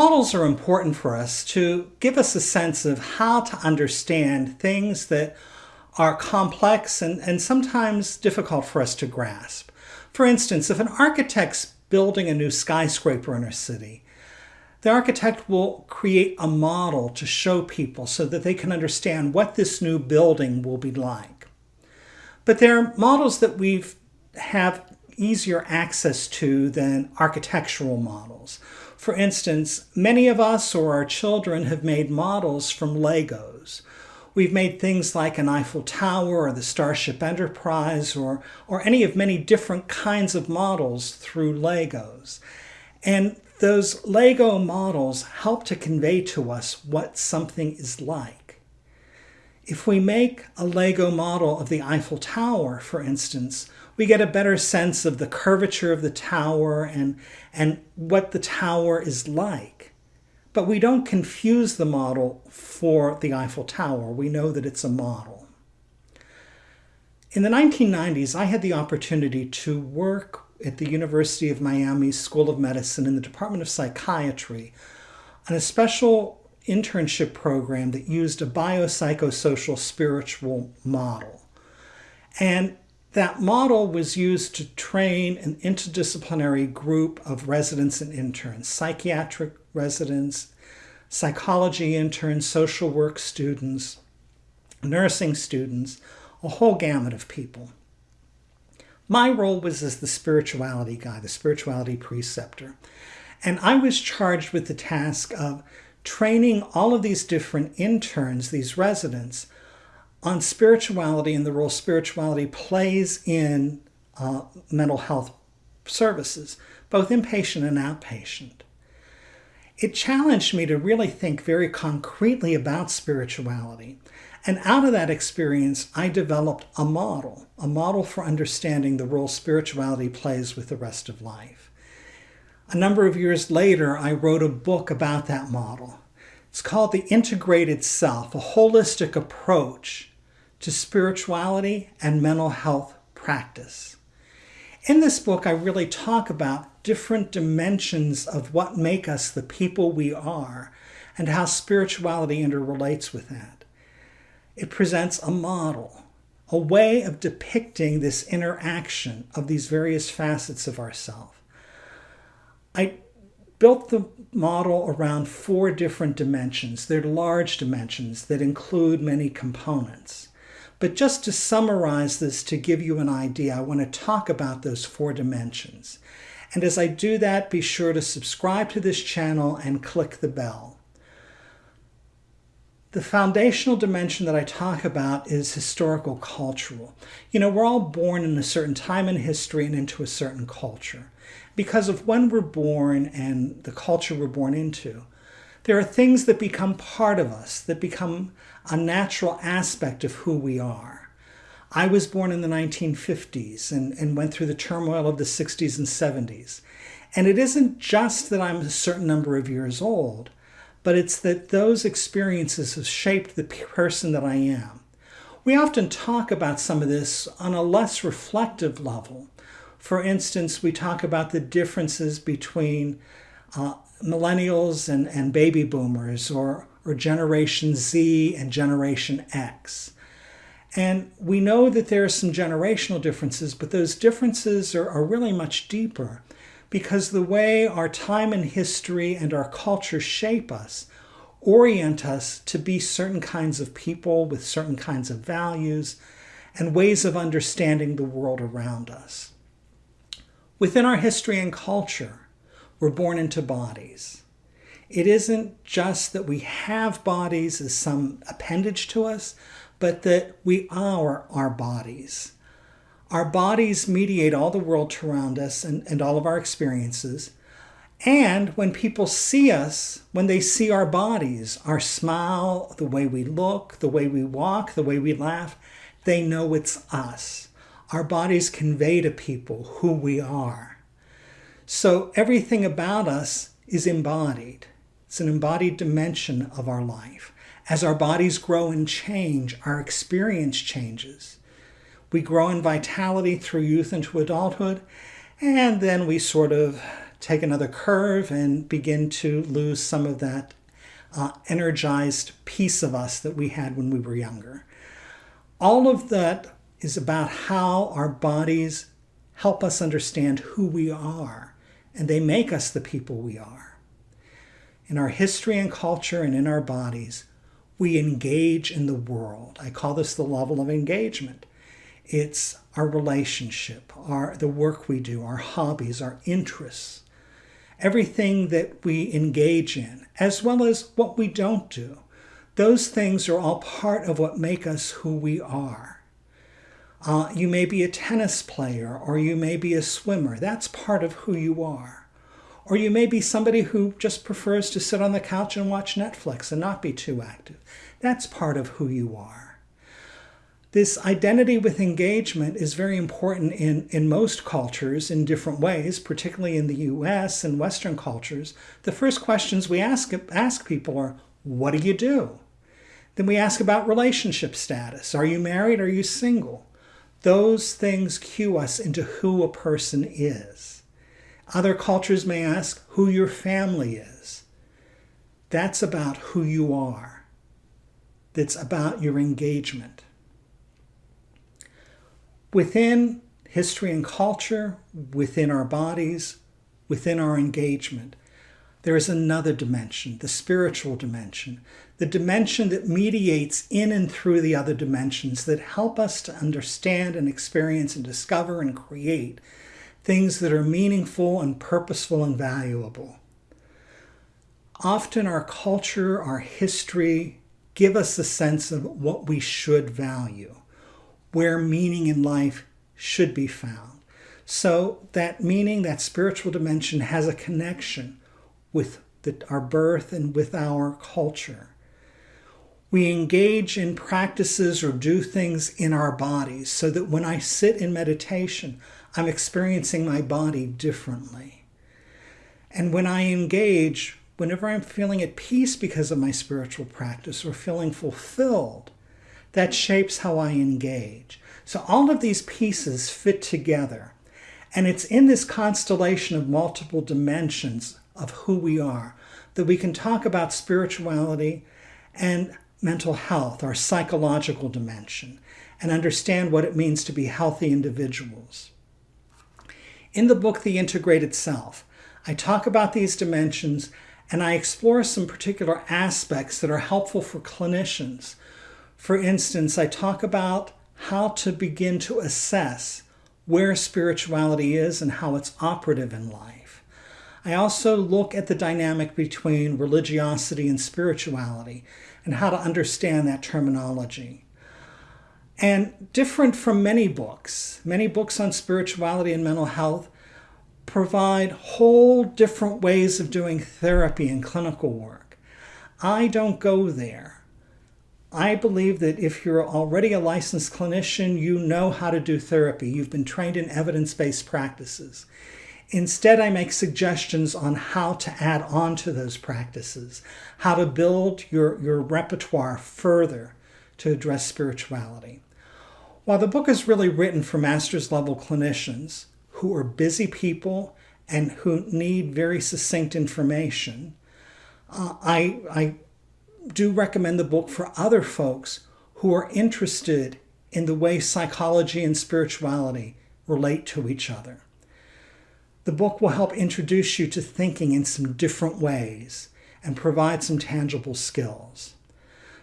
Models are important for us to give us a sense of how to understand things that are complex and, and sometimes difficult for us to grasp. For instance, if an architect's building a new skyscraper in a city, the architect will create a model to show people so that they can understand what this new building will be like. But there are models that we have easier access to than architectural models. For instance, many of us or our children have made models from Legos. We've made things like an Eiffel Tower or the Starship Enterprise or, or any of many different kinds of models through Legos. And those Lego models help to convey to us what something is like. If we make a Lego model of the Eiffel Tower, for instance, we get a better sense of the curvature of the tower and, and what the tower is like. But we don't confuse the model for the Eiffel Tower. We know that it's a model. In the 1990s, I had the opportunity to work at the University of Miami School of Medicine in the Department of Psychiatry on a special internship program that used a biopsychosocial spiritual model. And that model was used to train an interdisciplinary group of residents and interns, psychiatric residents, psychology interns, social work students, nursing students, a whole gamut of people. My role was as the spirituality guy, the spirituality preceptor. And I was charged with the task of training all of these different interns, these residents, on spirituality and the role spirituality plays in uh, mental health services, both inpatient and outpatient. It challenged me to really think very concretely about spirituality and out of that experience, I developed a model, a model for understanding the role spirituality plays with the rest of life. A number of years later, I wrote a book about that model. It's called The Integrated Self, a holistic approach to spirituality and mental health practice. In this book, I really talk about different dimensions of what make us the people we are and how spirituality interrelates with that it presents a model, a way of depicting this interaction of these various facets of ourself. I built the model around four different dimensions. They're large dimensions that include many components. But just to summarize this to give you an idea, I want to talk about those four dimensions. And as I do that, be sure to subscribe to this channel and click the bell. The foundational dimension that I talk about is historical cultural. You know, we're all born in a certain time in history and into a certain culture. Because of when we're born and the culture we're born into, there are things that become part of us, that become a natural aspect of who we are. I was born in the 1950s and, and went through the turmoil of the 60s and 70s. And it isn't just that I'm a certain number of years old, but it's that those experiences have shaped the person that I am. We often talk about some of this on a less reflective level. For instance, we talk about the differences between uh, millennials and, and baby boomers or, or Generation Z and Generation X. And we know that there are some generational differences, but those differences are, are really much deeper because the way our time and history and our culture shape us orient us to be certain kinds of people with certain kinds of values and ways of understanding the world around us. Within our history and culture, we're born into bodies. It isn't just that we have bodies as some appendage to us, but that we are our bodies. Our bodies mediate all the world around us and, and all of our experiences. And when people see us, when they see our bodies, our smile, the way we look, the way we walk, the way we laugh, they know it's us. Our bodies convey to people who we are. So everything about us is embodied. It's an embodied dimension of our life. As our bodies grow and change, our experience changes. We grow in vitality through youth into adulthood, and then we sort of take another curve and begin to lose some of that uh, energized piece of us that we had when we were younger. All of that is about how our bodies help us understand who we are, and they make us the people we are. In our history and culture and in our bodies, we engage in the world. I call this the level of engagement. It's our relationship, our the work we do, our hobbies, our interests, everything that we engage in, as well as what we don't do. Those things are all part of what make us who we are. Uh, you may be a tennis player or you may be a swimmer. That's part of who you are. Or you may be somebody who just prefers to sit on the couch and watch Netflix and not be too active. That's part of who you are. This identity with engagement is very important in, in most cultures in different ways, particularly in the US and Western cultures. The first questions we ask, ask people are, what do you do? Then we ask about relationship status. Are you married? Are you single? Those things cue us into who a person is. Other cultures may ask who your family is. That's about who you are. That's about your engagement. Within history and culture, within our bodies, within our engagement, there is another dimension, the spiritual dimension, the dimension that mediates in and through the other dimensions that help us to understand and experience and discover and create things that are meaningful and purposeful and valuable. Often our culture, our history give us a sense of what we should value where meaning in life should be found. So that meaning, that spiritual dimension, has a connection with the, our birth and with our culture. We engage in practices or do things in our bodies so that when I sit in meditation, I'm experiencing my body differently. And when I engage, whenever I'm feeling at peace because of my spiritual practice or feeling fulfilled, that shapes how I engage. So all of these pieces fit together. And it's in this constellation of multiple dimensions of who we are that we can talk about spirituality and mental health, our psychological dimension, and understand what it means to be healthy individuals. In the book, The Integrated Self, I talk about these dimensions and I explore some particular aspects that are helpful for clinicians for instance, I talk about how to begin to assess where spirituality is and how it's operative in life. I also look at the dynamic between religiosity and spirituality and how to understand that terminology. And different from many books, many books on spirituality and mental health provide whole different ways of doing therapy and clinical work. I don't go there. I believe that if you're already a licensed clinician, you know how to do therapy. You've been trained in evidence-based practices. Instead, I make suggestions on how to add on to those practices, how to build your, your repertoire further to address spirituality. While the book is really written for master's level clinicians who are busy people and who need very succinct information, uh, I, I do recommend the book for other folks who are interested in the way psychology and spirituality relate to each other. The book will help introduce you to thinking in some different ways and provide some tangible skills.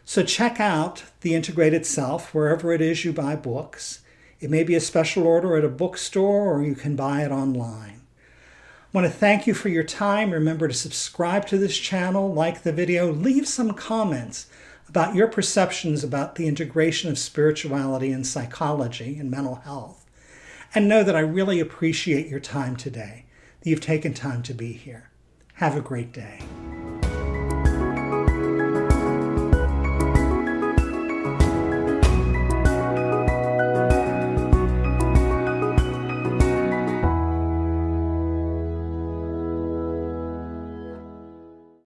So check out The Integrated Self wherever it is you buy books. It may be a special order at a bookstore or you can buy it online. I want to thank you for your time. Remember to subscribe to this channel, like the video, leave some comments about your perceptions about the integration of spirituality and psychology and mental health. And know that I really appreciate your time today, that you've taken time to be here. Have a great day.